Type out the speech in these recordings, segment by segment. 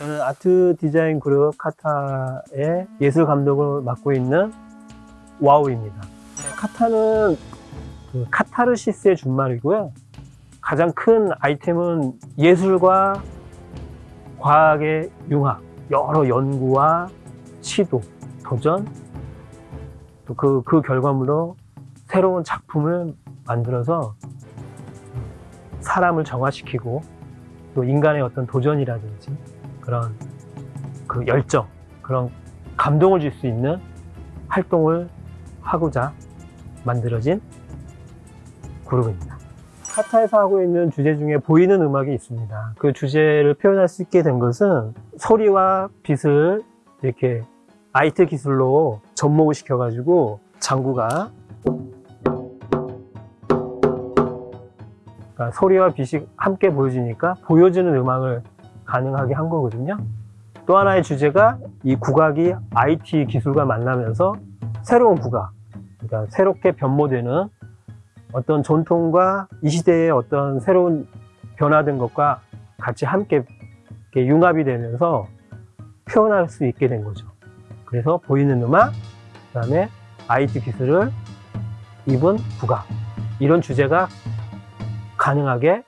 저는 아트 디자인 그룹 카타의 예술 감독을 맡고 있는 와우입니다. 카타는 그 카타르시스의 준말이고요. 가장 큰 아이템은 예술과 과학의 융합, 여러 연구와 시도, 도전, 또 그, 그 결과물로 새로운 작품을 만들어서 사람을 정화시키고 또 인간의 어떤 도전이라든지 그런 그 열정, 그런 감동을 줄 수 있는 활동을 하고자 만들어진 그룹입니다. 카타에서 하고 있는 주제 중에 보이는 음악이 있습니다. 그 주제를 표현할 수 있게 된 것은 소리와 빛을 이렇게 아이트 기술로 접목을 시켜가지고 장구가 그러니까 소리와 빛이 함께 보여지니까 보여지는 음악을 가능하게 한 거거든요. 또 하나의 주제가 이 국악이 IT 기술과 만나면서 새로운 국악, 그러니까 새롭게 변모되는 어떤 전통과 이 시대의 어떤 새로운 변화된 것과 같이 함께 융합이 되면서 표현할 수 있게 된 거죠. 그래서 보이는 음악, 그 다음에 IT 기술을 입은 국악 이런 주제가 가능하게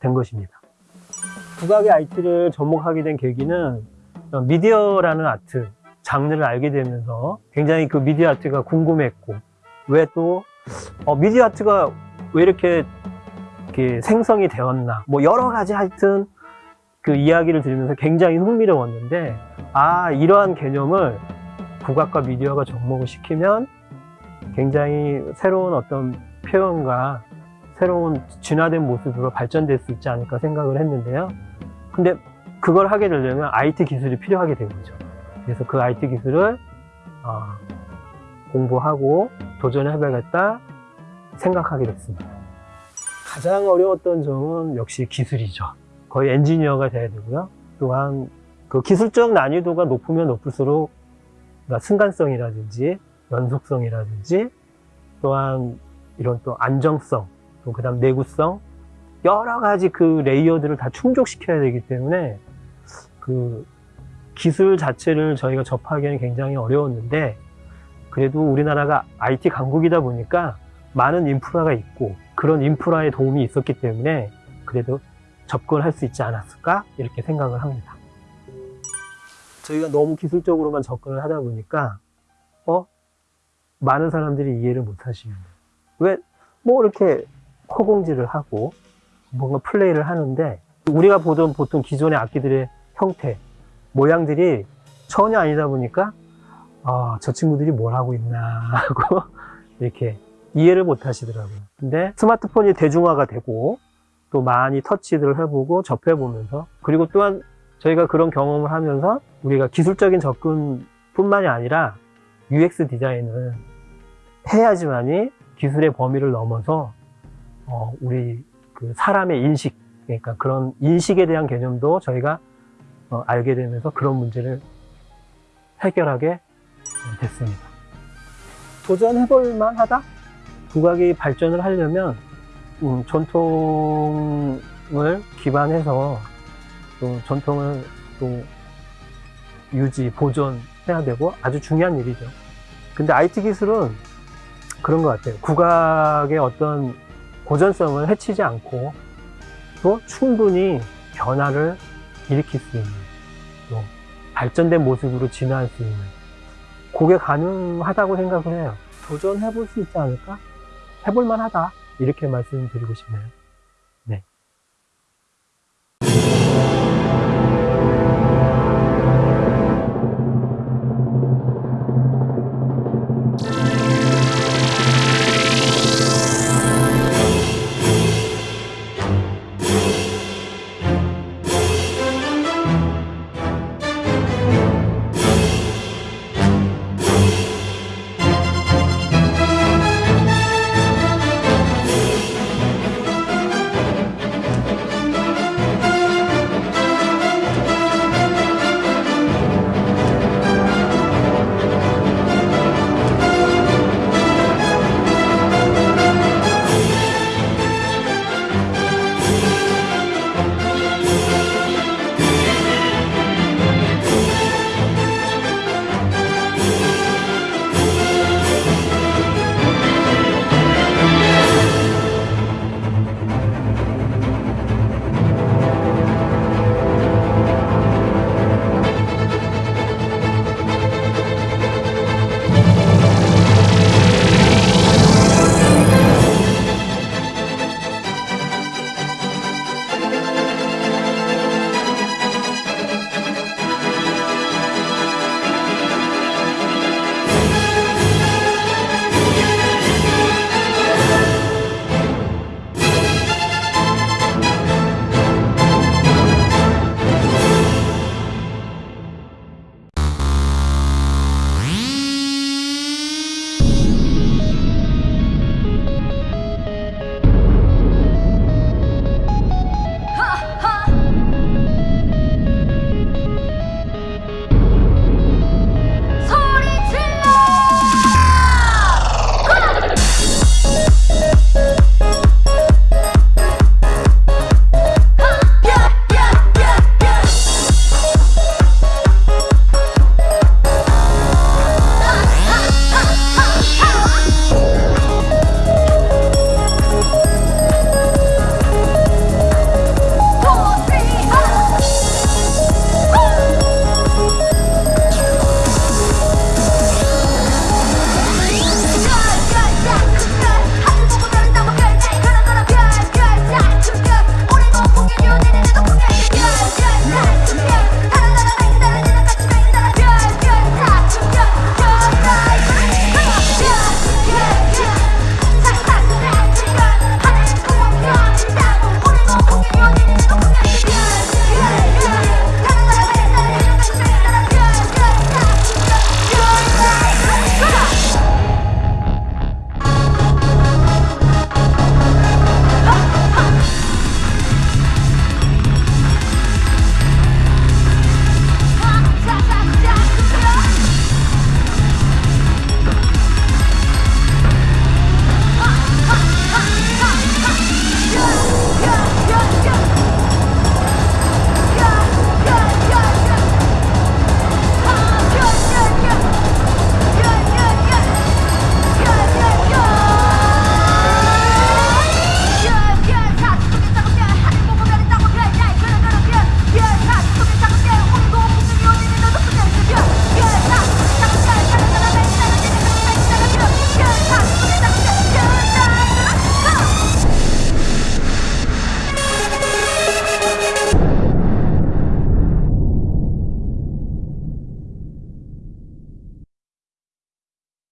된 것입니다. 국악의 IT를 접목하게 된 계기는 미디어라는 아트 장르를 알게 되면서 굉장히 그 미디어 아트가 궁금했고 왜또 어, 미디어 아트가 왜 이렇게, 이렇게 생성이 되었나 뭐 여러 가지 하여튼 그 이야기를 들으면서 굉장히 흥미로웠는데 아 이러한 개념을 국악과 미디어가 접목을 시키면 굉장히 새로운 어떤 표현과 새로운 진화된 모습으로 발전될 수 있지 않을까 생각을 했는데요. 근데 그걸 하게 되려면 IT 기술이 필요하게 된 거죠. 그래서 그 IT 기술을 어, 공부하고 도전해봐야겠다 생각하게 됐습니다. 가장 어려웠던 점은 역시 기술이죠. 거의 엔지니어가 돼야 되고요. 또한 그 기술적 난이도가 높으면 높을수록 그러니까 순간성이라든지 연속성이라든지 또한 이런 또 안정성, 또 그 다음 내구성 여러 가지 그 레이어들을 다 충족시켜야 되기 때문에 그 기술 자체를 저희가 접하기에는 굉장히 어려웠는데 그래도 우리나라가 IT 강국이다 보니까 많은 인프라가 있고 그런 인프라의 도움이 있었기 때문에 그래도 접근할 수 있지 않았을까? 이렇게 생각을 합니다. 저희가 너무 기술적으로만 접근을 하다 보니까 어? 많은 사람들이 이해를 못 하시는데. 왜? 뭐 이렇게 허공질을 하고 뭔가 플레이를 하는데 우리가 보던 보통 기존의 악기들의 형태 모양들이 전혀 아니다 보니까 아, 저 친구들이 뭘 하고 있나 하고 이렇게 이해를 못 하시더라고요. 근데 스마트폰이 대중화가 되고 또 많이 터치를 해보고 접해보면서 그리고 또한 저희가 그런 경험을 하면서 우리가 기술적인 접근뿐만이 아니라 UX 디자인을 해야지만이 기술의 범위를 넘어서 어, 우리 그 사람의 인식 그러니까 그런 인식에 대한 개념도 저희가 어, 알게 되면서 그런 문제를 해결하게 됐습니다. 도전해볼 만하다? 국악이 발전을 하려면 음, 전통을 기반해서 또 전통을 또 유지, 보존해야 되고 아주 중요한 일이죠. 근데 IT 기술은 그런 것 같아요. 국악의 어떤 고전성을 해치지 않고 또 충분히 변화를 일으킬 수 있는 또 발전된 모습으로 진화할 수 있는 그게 가능하다고 생각을 해요. 도전해 볼 수 있지 않을까? 해볼 만하다. 이렇게 말씀드리고 싶네요.